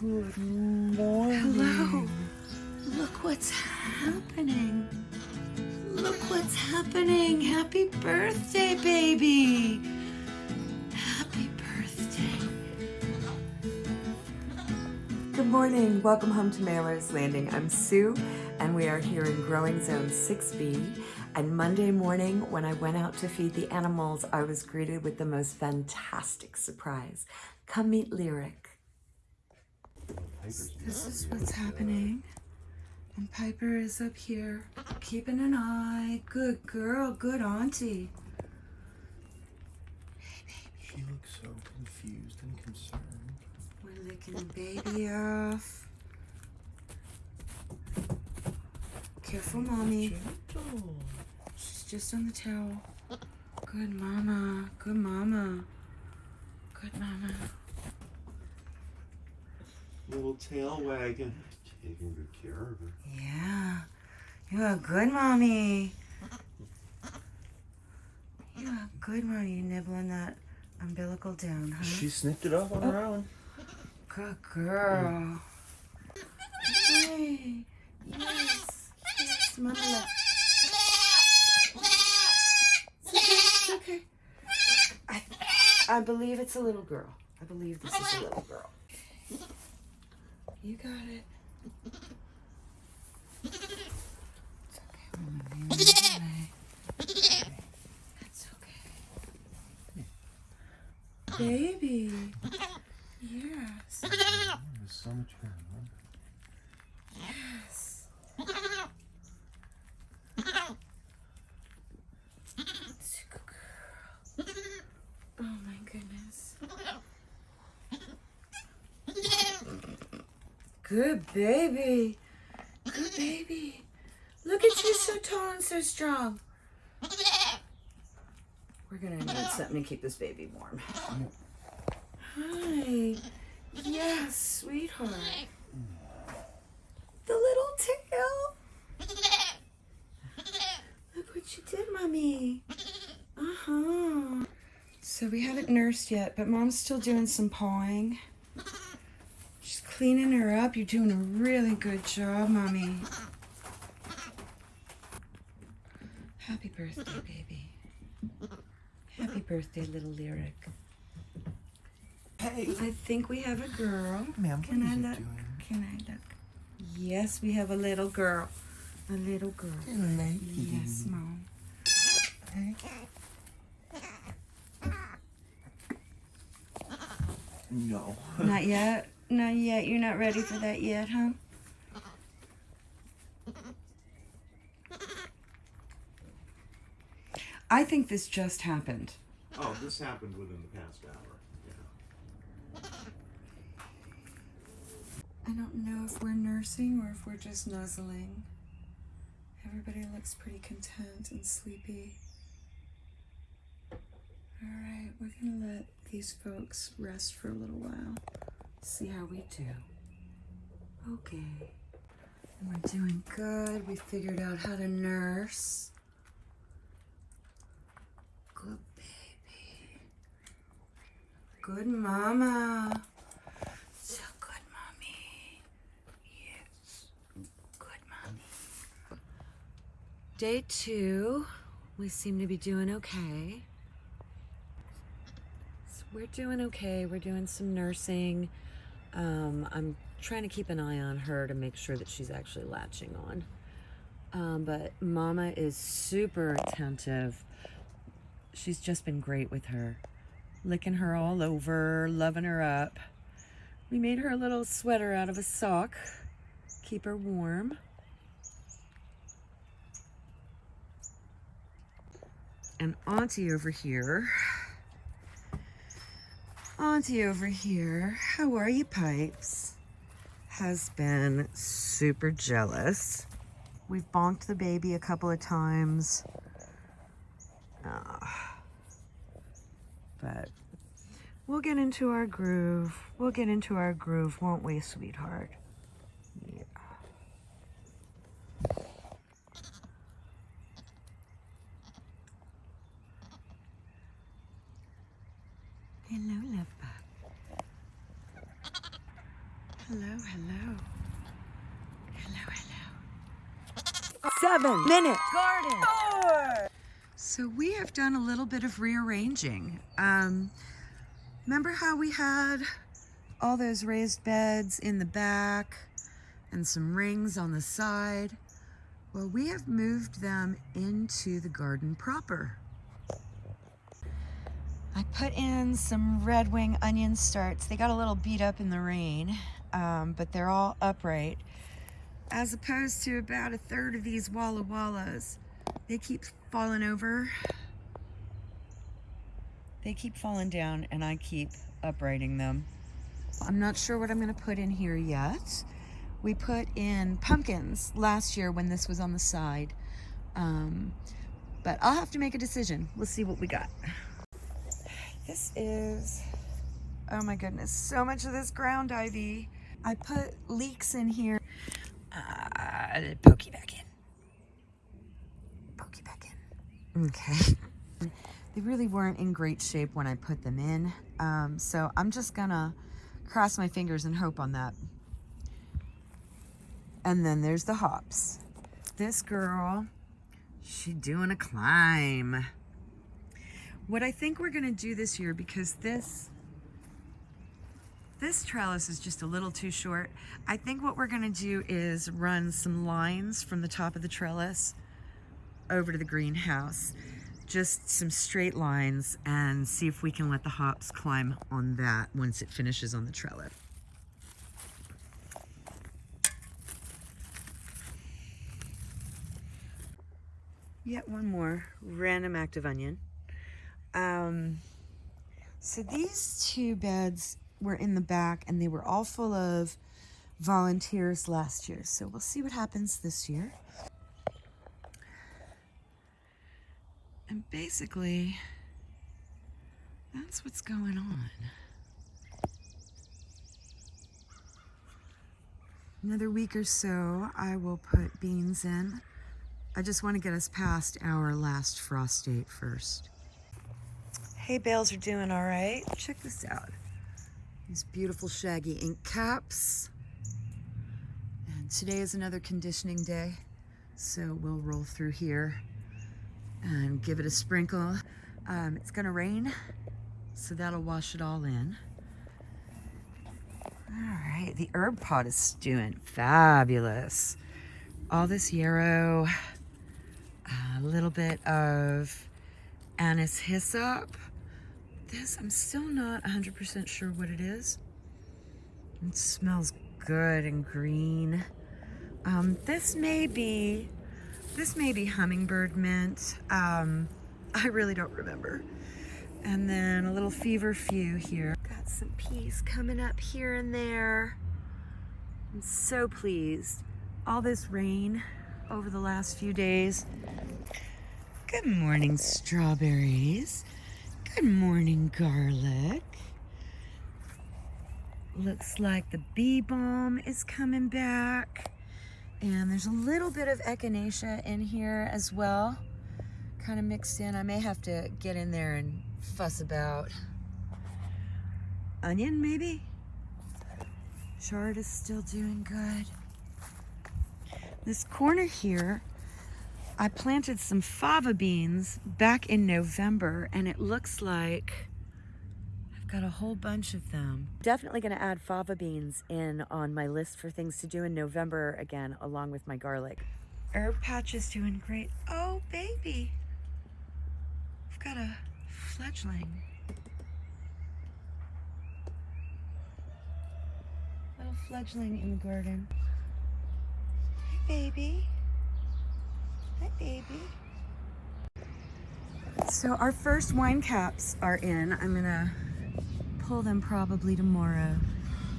Good morning. Hello. Look what's happening. Look what's happening. Happy birthday, baby. Happy birthday. Good morning. Welcome home to Mailer's Landing. I'm Sue, and we are here in Growing Zone 6B. And Monday morning, when I went out to feed the animals, I was greeted with the most fantastic surprise. Come meet Lyric. This is what's happening. And Piper is up here keeping an eye. Good girl, good auntie. She looks so confused and concerned. We're licking the baby off. Careful, mommy. Gentle. She's just on the towel. Good mama. Good mama. Good mama. Little tail wagging. Taking good care of her. Yeah. You're a good mommy. You're a good mommy. You nibbling that umbilical down, huh? She snipped it off on her own. Good girl. Hey. Yes. Yes, mama. love. It's okay. It's okay. I, I believe it's a little girl. I believe this is a little girl. You got it. It's okay, Mama. You're okay. It's okay. Baby. Yes. There's so much hair. huh? Yes. It's a good girl. Oh my goodness. Good baby. Good baby. Look at you so tall and so strong. We're gonna need something to keep this baby warm. Hi. Yes, sweetheart. The little tail. Look what you did, mommy. Uh-huh. So we haven't nursed yet, but mom's still doing some pawing. She's cleaning her up. You're doing a really good job, mommy. Happy birthday, baby. Happy birthday, little lyric. Hey, I think we have a girl. ma'am, Can what I is look? it doing? Can I look? Yes, we have a little girl. A little girl. Yes, mom. Hey. No. Not yet. Not yet. You're not ready for that yet, huh? I think this just happened. Oh, this happened within the past hour. Yeah. I don't know if we're nursing or if we're just nuzzling. Everybody looks pretty content and sleepy. Alright, we're gonna let these folks rest for a little while. See how we do. Okay. We're doing good. We figured out how to nurse. Good baby. Good mama. So good, mommy. Yes. Good, mommy. Day two. We seem to be doing okay. We're doing okay. We're doing some nursing. Um, I'm trying to keep an eye on her to make sure that she's actually latching on. Um, but Mama is super attentive. She's just been great with her, licking her all over, loving her up. We made her a little sweater out of a sock, keep her warm. And Auntie over here, Auntie over here, how are you, Pipes? Has been super jealous. We've bonked the baby a couple of times. Ah. But we'll get into our groove. We'll get into our groove, won't we, sweetheart? Yeah. Hello. Hello, hello. Hello. Seven minute garden. Four. So we have done a little bit of rearranging. Um, remember how we had all those raised beds in the back and some rings on the side? Well, we have moved them into the garden proper. I put in some red wing onion starts. They got a little beat up in the rain, um, but they're all upright. As opposed to about a third of these Walla Wallas. They keep falling over. They keep falling down and I keep uprighting them. I'm not sure what I'm gonna put in here yet. We put in pumpkins last year when this was on the side. Um, but I'll have to make a decision. We'll see what we got. This is, oh my goodness, so much of this ground ivy. I put leeks in here. Uh, pokey back in. Pokey back in. Okay. They really weren't in great shape when I put them in. Um, so I'm just gonna cross my fingers and hope on that. And then there's the hops. This girl, she doing a climb. What I think we're gonna do this year, because this, this trellis is just a little too short, I think what we're gonna do is run some lines from the top of the trellis over to the greenhouse. Just some straight lines and see if we can let the hops climb on that once it finishes on the trellis. Yet one more random active onion. Um, so these two beds were in the back and they were all full of volunteers last year. So we'll see what happens this year. And basically, that's what's going on. Another week or so, I will put beans in. I just want to get us past our last frost date first. Hay bales are doing all right. Check this out. These beautiful shaggy ink caps. And today is another conditioning day, so we'll roll through here and give it a sprinkle. Um, it's gonna rain, so that'll wash it all in. All right, the herb pot is doing fabulous. All this yarrow, a little bit of anise hyssop. This, I'm still not 100% sure what it is. It smells good and green. Um, this may be this may be hummingbird mint. Um, I really don't remember. And then a little feverfew here. Got some peas coming up here and there. I'm so pleased. All this rain over the last few days. Good morning, strawberries. Good morning, garlic. Looks like the bee balm is coming back. And there's a little bit of echinacea in here as well, kind of mixed in. I may have to get in there and fuss about. Onion, maybe? Chard is still doing good. This corner here, I planted some fava beans back in November, and it looks like I've Got a whole bunch of them. Definitely going to add fava beans in on my list for things to do in November again, along with my garlic. Herb patch is doing great. Oh, baby. I've got a fledgling. Little fledgling in the garden. Hey, baby. Hi, baby. So our first wine caps are in. I'm gonna pull them probably tomorrow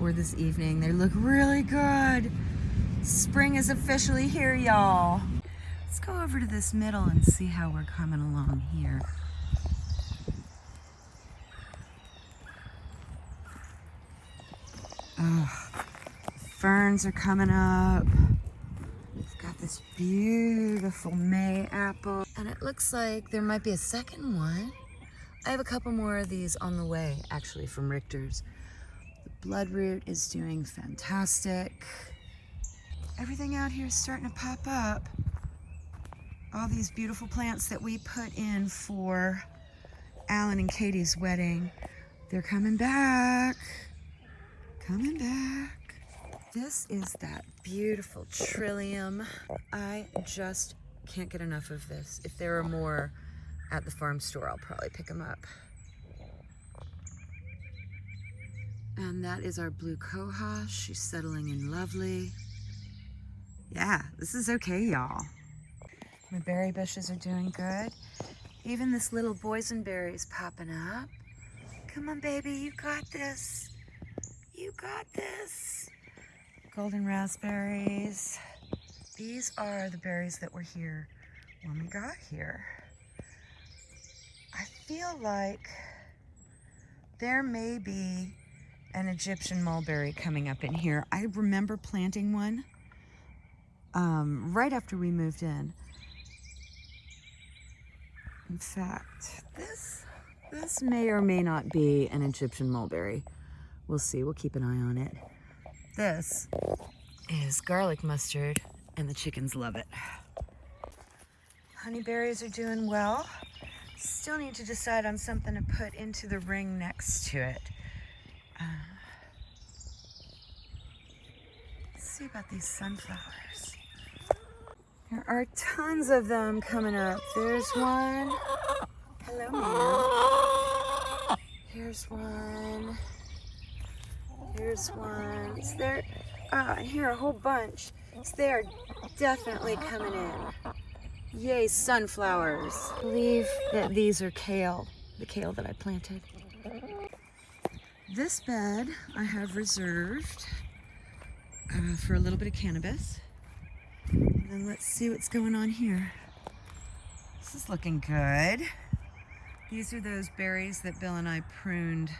or this evening. They look really good. Spring is officially here, y'all. Let's go over to this middle and see how we're coming along here. Oh, ferns are coming up. This beautiful May apple. And it looks like there might be a second one. I have a couple more of these on the way, actually, from Richter's. The Bloodroot is doing fantastic. Everything out here is starting to pop up. All these beautiful plants that we put in for Alan and Katie's wedding, they're coming back. Coming back. This is that beautiful trillium. I just can't get enough of this. If there are more at the farm store, I'll probably pick them up. And that is our blue cohosh. She's settling in lovely. Yeah, this is okay, y'all. My berry bushes are doing good. Even this little boysenberry is popping up. Come on, baby, you got this. You got this. Golden raspberries. These are the berries that were here when we got here. I feel like there may be an Egyptian mulberry coming up in here. I remember planting one um, right after we moved in. In fact, this this may or may not be an Egyptian mulberry. We'll see. We'll keep an eye on it. This is garlic mustard, and the chickens love it. Honeyberries are doing well. Still need to decide on something to put into the ring next to it. Uh, let's see about these sunflowers. There are tons of them coming up. There's one. Hello, ma'am. Here's one. Here's one. Is there? Ah, and here a whole bunch. So they are definitely coming in. Yay, sunflowers. I believe that these are kale, the kale that I planted. This bed I have reserved uh, for a little bit of cannabis. And then let's see what's going on here. This is looking good. These are those berries that Bill and I pruned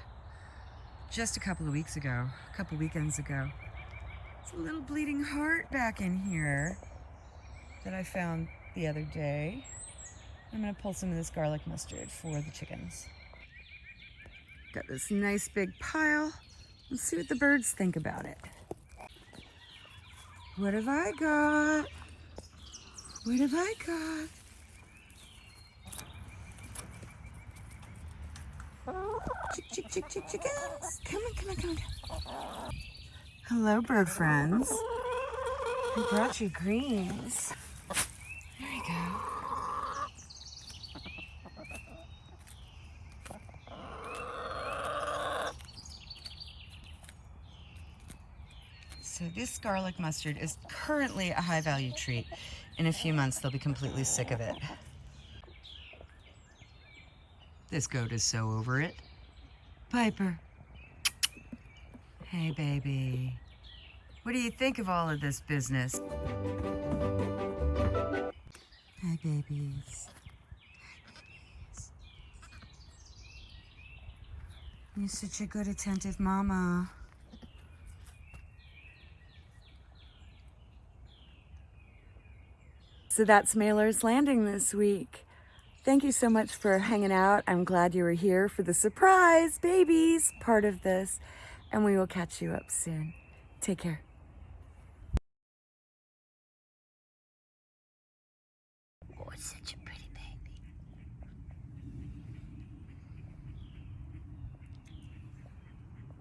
just a couple of weeks ago, a couple weekends ago. It's a little bleeding heart back in here that I found the other day. I'm gonna pull some of this garlic mustard for the chickens. Got this nice big pile. Let's see what the birds think about it. What have I got? What have I got? Chick, chick, chick, chick, chickens. Come on, come on, come on. Hello, bird friends. I brought you greens. There you go. So this garlic mustard is currently a high value treat. In a few months, they'll be completely sick of it. This goat is so over it. Piper. Hey, baby. What do you think of all of this business? Hi, babies. You're such a good, attentive mama. So that's Mailer's Landing this week. Thank you so much for hanging out. I'm glad you were here for the surprise babies part of this, and we will catch you up soon. Take care.